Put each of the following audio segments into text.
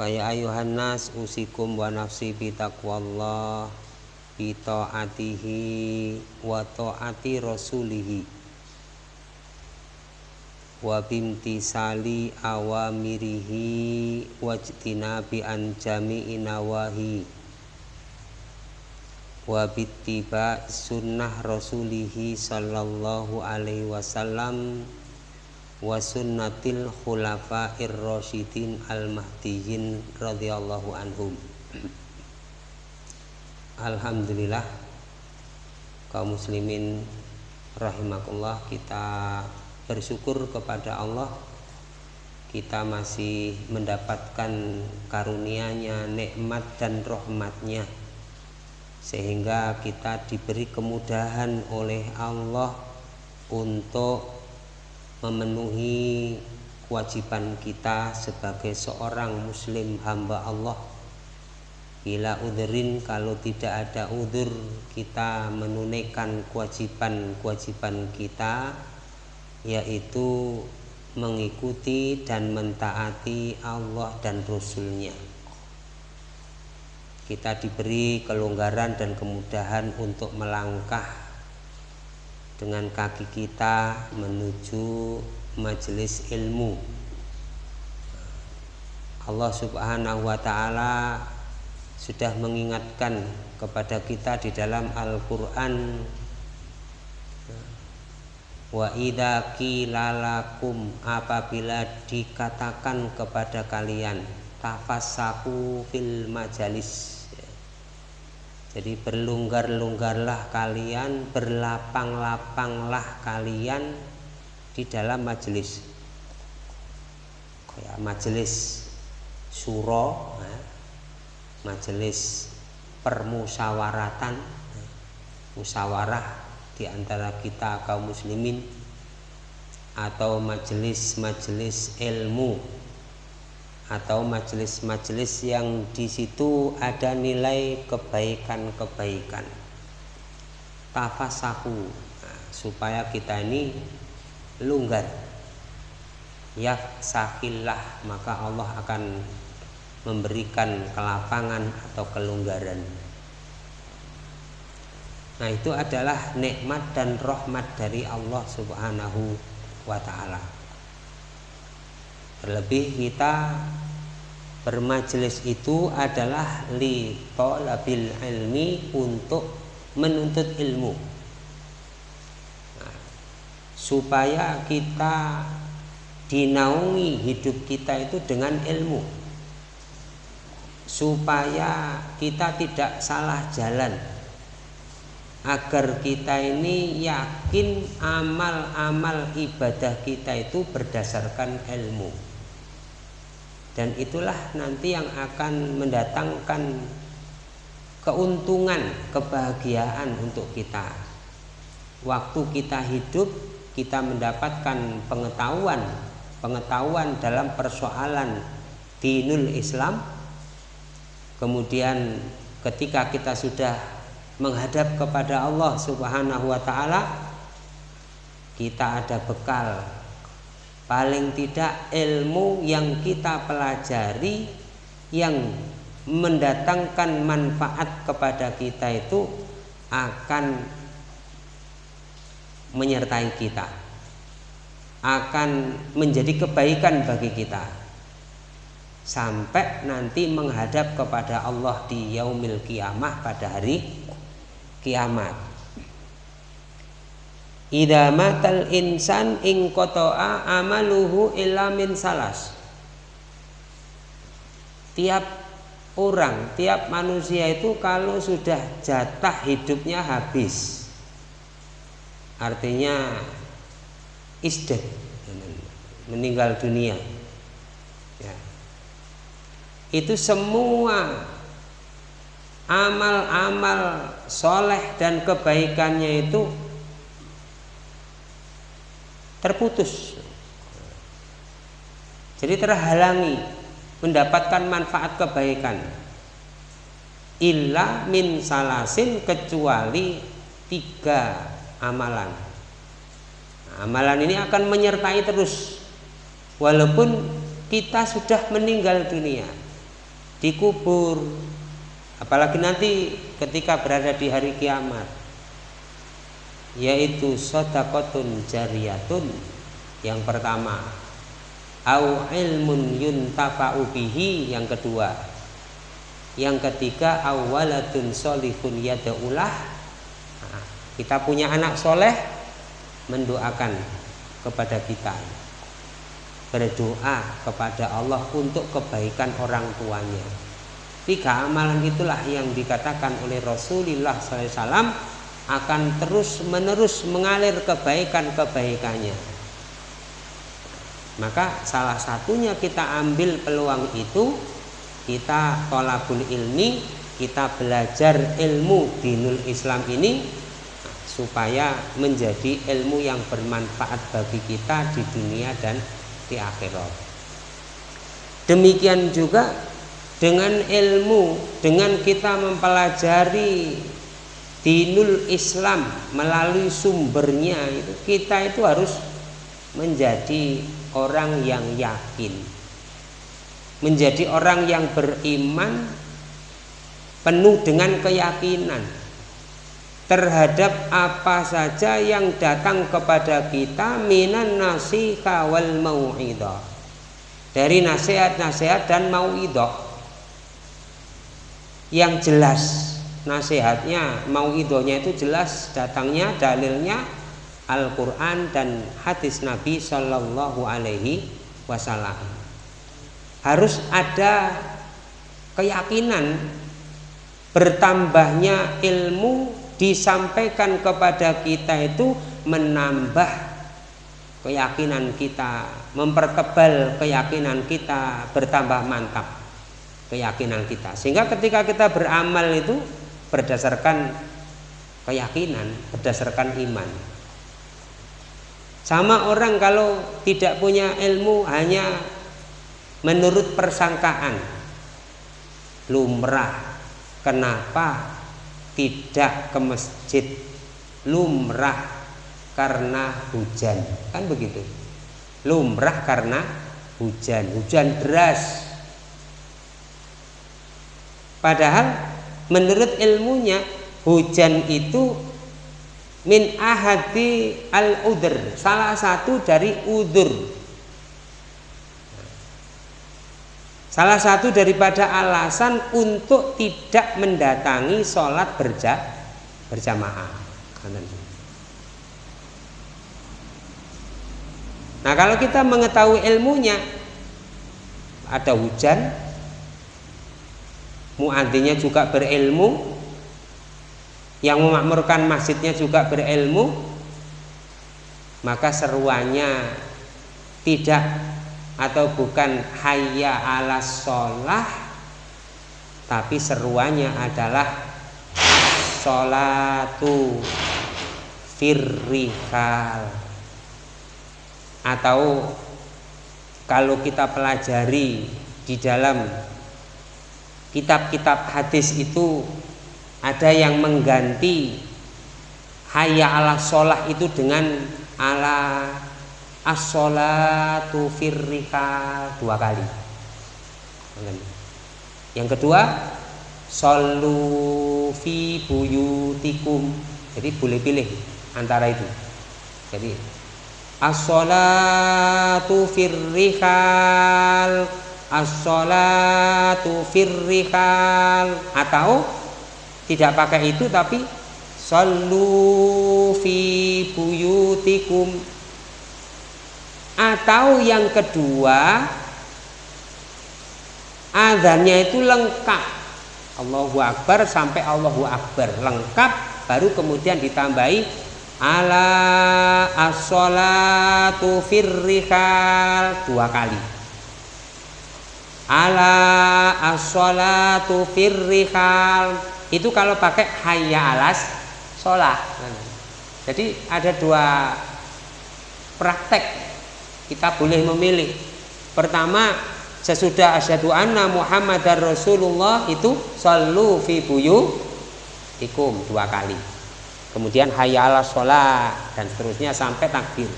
Faya ayuhan nas usikum wa nafsi bi taqwallah bi taatihi wa taati rasulihi. Wa bimtisali awamirihi wajtinabi an jami'i nawahi. Wa bittiba sunnah rasulihi sallallahu alaihi wasallam wa sunnatil khulafair rasyidin al mahdiyyin radhiyallahu anhum. Alhamdulillah kaum muslimin rahimakumullah kita bersyukur kepada Allah kita masih mendapatkan karunia-Nya, nikmat dan rahmatnya. Sehingga kita diberi kemudahan oleh Allah untuk memenuhi kewajiban kita sebagai seorang muslim hamba Allah. Bila udhrin kalau tidak ada udhur kita menunaikan kewajiban-kewajiban kita yaitu mengikuti dan mentaati Allah dan Rasulnya. Kita diberi kelonggaran dan kemudahan untuk melangkah dengan kaki kita menuju majelis ilmu. Allah subhanahu wa ta'ala sudah mengingatkan kepada kita di dalam Al-Quran wa idha kilalakum apabila dikatakan kepada kalian tafasaku fil majalis jadi berlonggar-longgarlah kalian, berlapang-lapanglah kalian di dalam majelis. Kayak majelis suro, ya. majelis permusyawaratan, ya. musyawarah di antara kita kaum muslimin atau majelis-majelis ilmu atau majelis-majelis yang di situ ada nilai kebaikan-kebaikan. Tafasahu. Nah, supaya kita ini longgar ya sakillah maka Allah akan memberikan kelapangan atau kelonggaran nah itu adalah nikmat dan rahmat dari Allah subhanahu wa ta'ala Terlebih kita bermajelis itu adalah li talabil ilmi untuk menuntut ilmu. Nah, supaya kita dinaungi hidup kita itu dengan ilmu. Supaya kita tidak salah jalan. Agar kita ini yakin amal-amal ibadah kita itu berdasarkan ilmu dan itulah nanti yang akan mendatangkan keuntungan, kebahagiaan untuk kita. Waktu kita hidup, kita mendapatkan pengetahuan, pengetahuan dalam persoalan dinul Islam. Kemudian ketika kita sudah menghadap kepada Allah Subhanahu wa taala, kita ada bekal paling tidak ilmu yang kita pelajari yang mendatangkan manfaat kepada kita itu akan menyertai kita akan menjadi kebaikan bagi kita. Sampai nanti menghadap kepada Allah di yaumil kiamah pada hari kiamat Idza matal insan ing qata'a amaluhu illa min salas. Tiap orang, tiap manusia itu kalau sudah jatah hidupnya habis. Artinya isdet meninggal dunia. Ya. Itu semua amal-amal soleh dan kebaikannya itu terputus. Jadi terhalangi mendapatkan manfaat kebaikan. Illa min salasin kecuali tiga amalan. Nah, amalan ini akan menyertai terus. Walaupun kita sudah meninggal dunia dikubur. Apalagi nanti ketika berada di hari kiamat yaitu sodakotun jariyatun. Yang pertama au ilmun yuntafa'u bihi. Yang kedua yang ketiga awalatun solihun yada'ulah. Nah, kita punya anak soleh mendoakan kepada kita. Berdoa kepada Allah untuk kebaikan orang tuanya. Tiga amalan itulah yang dikatakan oleh Rasulullah SAW akan terus menerus mengalir kebaikan-kebaikannya. Maka salah satunya kita ambil peluang itu kita tolabul ilmi kita belajar ilmu dinul Islam ini supaya menjadi ilmu yang bermanfaat bagi kita di dunia dan di akhirat. Demikian juga dengan ilmu dengan kita mempelajari dinul Islam melalui sumbernya itu kita itu harus menjadi orang yang yakin menjadi orang yang beriman penuh dengan keyakinan terhadap apa saja yang datang kepada kita minan nasiha wal mau'idah dari nasihat-nasihat dan mau'idah yang jelas nasihatnya mau'idahnya itu jelas datangnya dalilnya Al-Quran dan hadis Nabi Shallallahu Alaihi Wasallam. Harus ada keyakinan bertambahnya ilmu disampaikan kepada kita itu menambah keyakinan kita mempertebal keyakinan kita bertambah mantap keyakinan kita. Sehingga ketika kita beramal itu berdasarkan keyakinan berdasarkan iman sama orang kalau tidak punya ilmu hanya menurut persangkaan lumrah. Kenapa tidak ke masjid? Lumrah karena hujan. Kan begitu. Lumrah karena hujan, hujan deras. Padahal menurut ilmunya hujan itu min ahadi al udur salah satu dari udur salah satu daripada alasan untuk tidak mendatangi sholat berja berjamaah. Nah kalau kita mengetahui ilmunya ada hujan muadzinnya juga berilmu. Yang memakmurkan masjidnya juga berilmu. Maka seruannya tidak atau bukan hayya ala sholah tapi seruannya adalah sholatu firrikal atau kalau kita pelajari di dalam kitab-kitab hadis itu ada yang mengganti hayya ala sholah itu dengan ala as-sholatu firrika dua kali. Yang kedua solu fi buyutikum. Jadi boleh pilih antara itu. Jadi as-sholatu firrikal as-sholatu firrikal atau tidak pakai itu tapi sallu fi buyutikum. Atau yang kedua azannya itu lengkap. Allahu Akbar sampai Allahu Akbar. Lengkap baru kemudian ditambahi ala as-salatu firrihal. Dua kali ala as-salatu firrihal. Itu kalau pakai hayya alas sholat. Jadi ada dua praktek. Kita boleh memilih. Pertama sesudah asyhadu anna muhammadar rasulullah itu sallu fi buyu ikum dua kali. Kemudian hayya alas sholat dan seterusnya sampai takbir.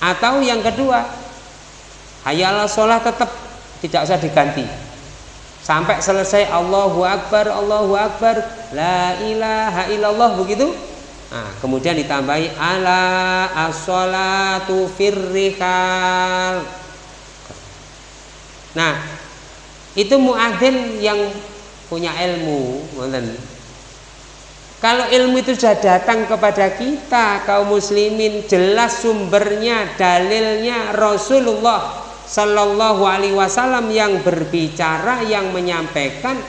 Atau yang kedua hayal sholat tetap tidak usah diganti. Sampai selesai Allahu Akbar Allahu Akbar la ilaha illallah begitu? Nah, kemudian ditambahi ala as-sholatu firrikal nah itu muadzin yang punya ilmu kalau ilmu itu sudah datang kepada kita kaum muslimin jelas sumbernya dalilnya Rasulullah Sallallahu Alaihi Wasallam yang berbicara, yang menyampaikan,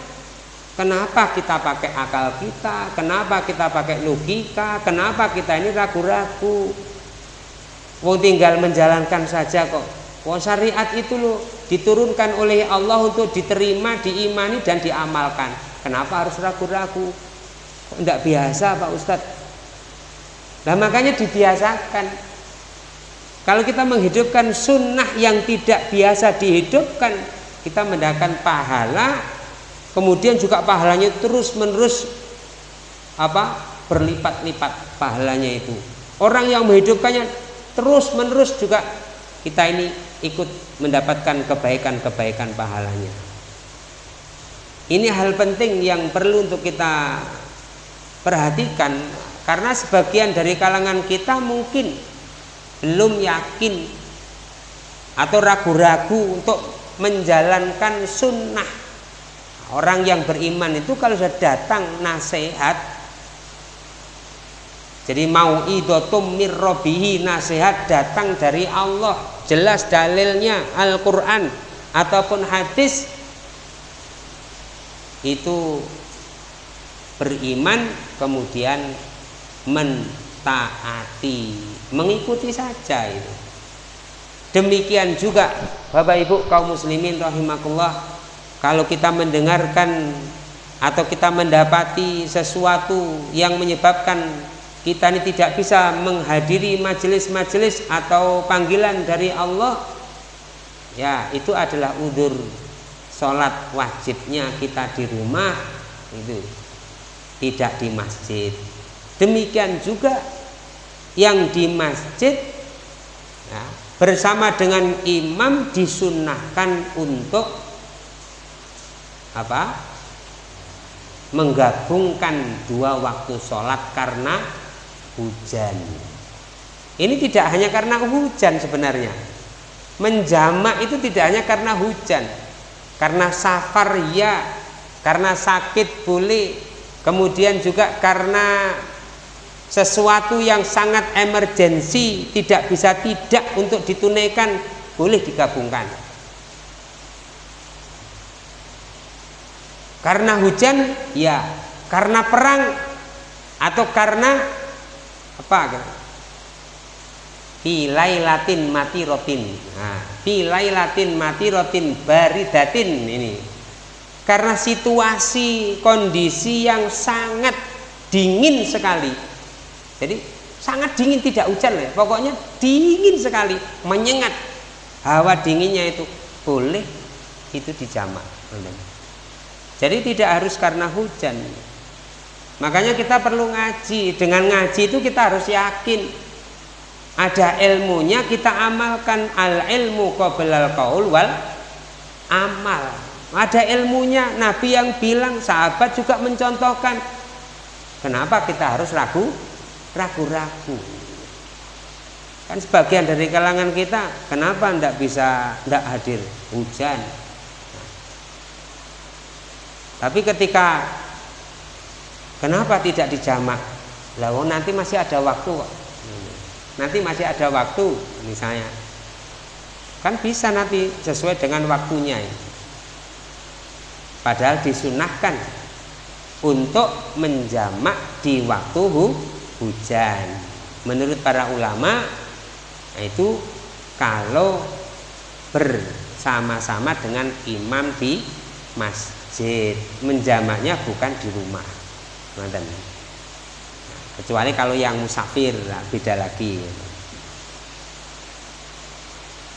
kenapa kita pakai akal kita, kenapa kita pakai logika, kenapa kita ini ragu-ragu. Mau tinggal menjalankan saja kok. Wah syariat itu loh diturunkan oleh Allah untuk diterima, diimani dan diamalkan. Kenapa harus ragu-ragu? Kok tidak biasa Pak Ustadz? Nah makanya dibiasakan kalau kita menghidupkan sunnah yang tidak biasa dihidupkan, kita mendapatkan pahala, kemudian juga pahalanya terus menerus apa berlipat-lipat pahalanya itu. Orang yang menghidupkannya terus menerus juga kita ini ikut mendapatkan kebaikan-kebaikan pahalanya. Ini hal penting yang perlu untuk kita perhatikan karena sebagian dari kalangan kita mungkin belum yakin atau ragu-ragu untuk menjalankan sunnah. Orang yang beriman itu kalau sudah datang nasihat jadi mau idotum mirrobihi nasihat datang dari Allah jelas dalilnya Al-Quran ataupun hadis itu beriman kemudian men taati. Mengikuti saja itu. Demikian juga Bapak Ibu kaum muslimin rahimakumullah kalau kita mendengarkan atau kita mendapati sesuatu yang menyebabkan kita ini tidak bisa menghadiri majelis-majelis atau panggilan dari Allah ya itu adalah udur sholat wajibnya kita di rumah itu tidak di masjid. Demikian juga yang di masjid ya, bersama dengan imam disunahkan untuk apa? Menggabungkan dua waktu sholat karena hujan. Ini tidak hanya karena hujan sebenarnya. Menjamak itu tidak hanya karena hujan. Karena safar ya karena sakit boleh. Kemudian juga karena sesuatu yang sangat emergensi tidak bisa tidak untuk ditunaikan boleh digabungkan. Karena hujan ya. Karena perang atau karena apa? Pilai latin mati rotin. Nah, latin mati rotin baridatin ini. Karena situasi kondisi yang sangat dingin sekali jadi sangat dingin tidak hujan ya. Pokoknya dingin sekali, menyengat. Hawa dinginnya itu boleh itu dijamak. Jadi tidak harus karena hujan. Makanya kita perlu ngaji. Dengan ngaji itu kita harus yakin ada ilmunya kita amalkan al ilmu qoblal qaul wal amal. Ada ilmunya Nabi yang bilang sahabat juga mencontohkan. Kenapa kita harus ragu? Ragu-ragu. Kan sebagian dari kalangan kita kenapa tidak bisa tidak hadir? Hujan. Tapi ketika kenapa tidak dijamak? Lalu nanti masih ada waktu nanti masih ada waktu misalnya. Kan bisa nanti sesuai dengan waktunya padahal disunahkan untuk menjamak di waktu hujan. Menurut para ulama itu kalau bersama-sama dengan imam di masjid menjamaknya bukan di rumah. Kecuali kalau yang musafir beda lagi.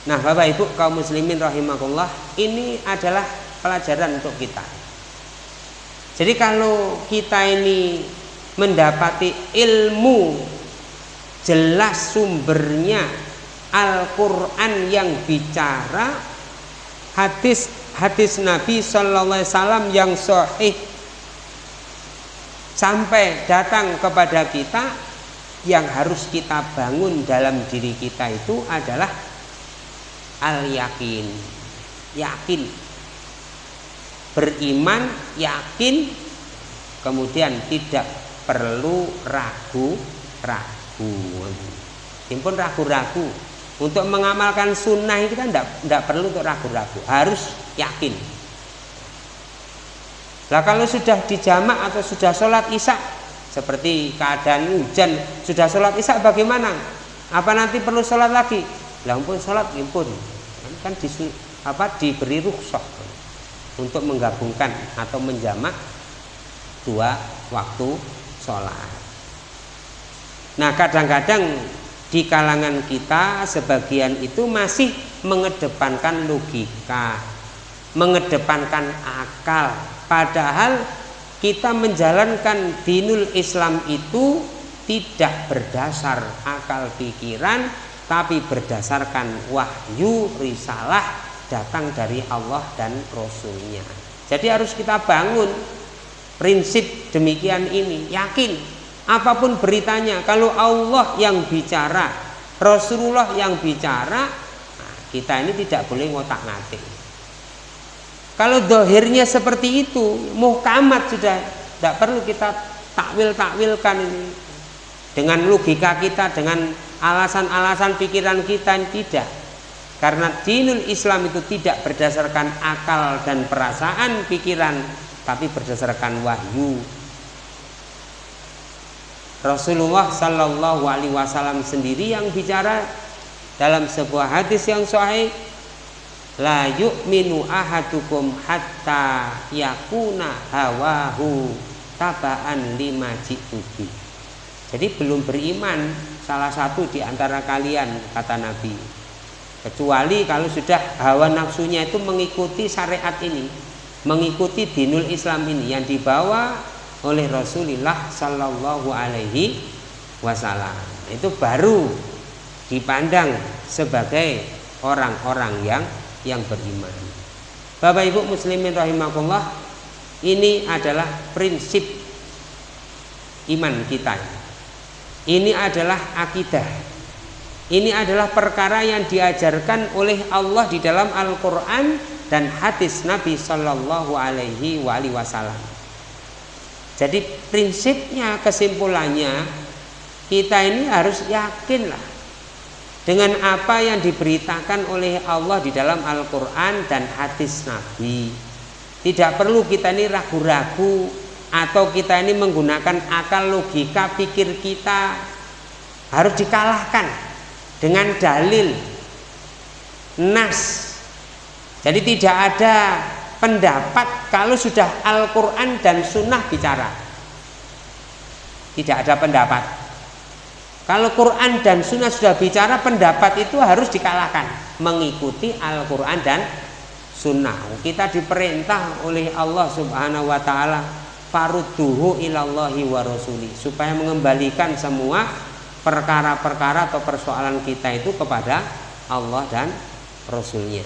Nah bapak ibu kaum muslimin rahimahullah ini adalah pelajaran untuk kita. Jadi kalau kita ini mendapati ilmu. Jelas sumbernya. Al-Quran yang bicara. Hadis hadis Nabi Shallallahu Alaihi Wasallam yang sahih. Sampai datang kepada kita yang harus kita bangun dalam diri kita itu adalah al yakin yakin. Beriman yakin. Kemudian tidak perlu ragu ragu. Impun ragu-ragu. Untuk mengamalkan sunnah itu kan tidak perlu untuk ragu-ragu. Harus yakin. Lah kalau sudah dijamak atau sudah sholat isya seperti keadaan hujan sudah sholat isya bagaimana? Apa nanti perlu sholat lagi? Lah pun sholat impun kan, kan di, apa diberi rukhsah. Untuk menggabungkan atau menjamak dua waktu sholat nah kadang-kadang di kalangan kita sebagian itu masih mengedepankan logika, mengedepankan akal. Padahal kita menjalankan dinul Islam itu tidak berdasar akal pikiran tapi berdasarkan wahyu risalah datang dari Allah dan Rasulnya. Jadi harus kita bangun prinsip demikian ini, yakin. Apa pun beritanya kalau Allah yang bicara Rasulullah yang bicara nah, kita ini tidak boleh ngotak ngatik. Kalau dohirnya seperti itu muhkamat sudah tidak perlu kita takwil takwilkan ini. Dengan logika kita dengan alasan-alasan pikiran kita tidak. Karena dinul Islam itu tidak berdasarkan akal dan perasaan pikiran tapi berdasarkan wahyu. Rasulullah Shallallahu Alaihi Wasallam sendiri yang bicara dalam sebuah hadis yang sahih la yu'minu ahadukum hatta yakuna hawahu tabaan lima jitubi jadi belum beriman salah satu di antara kalian kata Nabi. Kecuali kalau sudah hawa nafsunya itu mengikuti syariat ini mengikuti dinul Islam ini yang dibawa oleh Rasulullah Shallallahu Alaihi Wasallam itu baru dipandang sebagai orang-orang yang yang beriman. Bapak Ibu muslimin rahimakumullah ini adalah prinsip iman kita. Ini adalah akidah. Ini adalah perkara yang diajarkan oleh Allah di dalam Al-Qur'an dan hadis Nabi Shallallahu alaihi wasallam. Jadi prinsipnya kesimpulannya kita ini harus yakinlah dengan apa yang diberitakan oleh Allah di dalam Al-Quran dan hadis Nabi. Tidak perlu kita ini ragu-ragu atau kita ini menggunakan akal logika pikir kita harus dikalahkan dengan dalil nas. Jadi tidak ada pendapat kalau sudah Al-Quran dan Sunnah bicara. Tidak ada pendapat. Kalau Quran dan Sunnah sudah bicara pendapat itu harus dikalahkan. Mengikuti Al-Quran dan Sunnah. Kita diperintah oleh Allah subhanahu wa ta'ala farudduhu ilallahi wa rasuli supaya mengembalikan semua perkara-perkara atau persoalan kita itu kepada Allah dan Rasulnya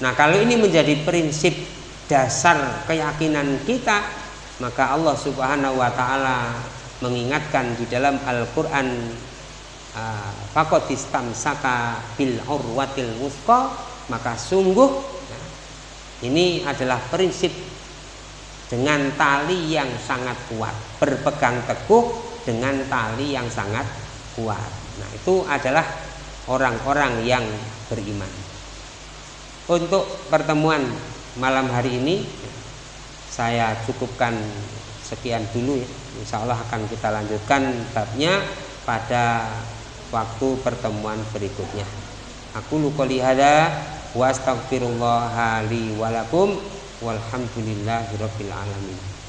Nah, kalau ini menjadi prinsip dasar keyakinan kita, maka Allah Subhanahu wa taala mengingatkan di dalam Al-Qur'an ah, fakotistam saka bil urwatil wuthqa maka sungguh nah, ini adalah prinsip dengan tali yang sangat kuat berpegang teguh dengan tali yang sangat kuat. Nah itu adalah orang-orang yang beriman untuk pertemuan malam hari ini saya cukupkan sekian dulu ya. Insya Allah akan kita lanjutkan babnya pada waktu pertemuan berikutnya. Aku lukoli hada wa astaghfirullah li walakum walhamdulillahirabbil alamin.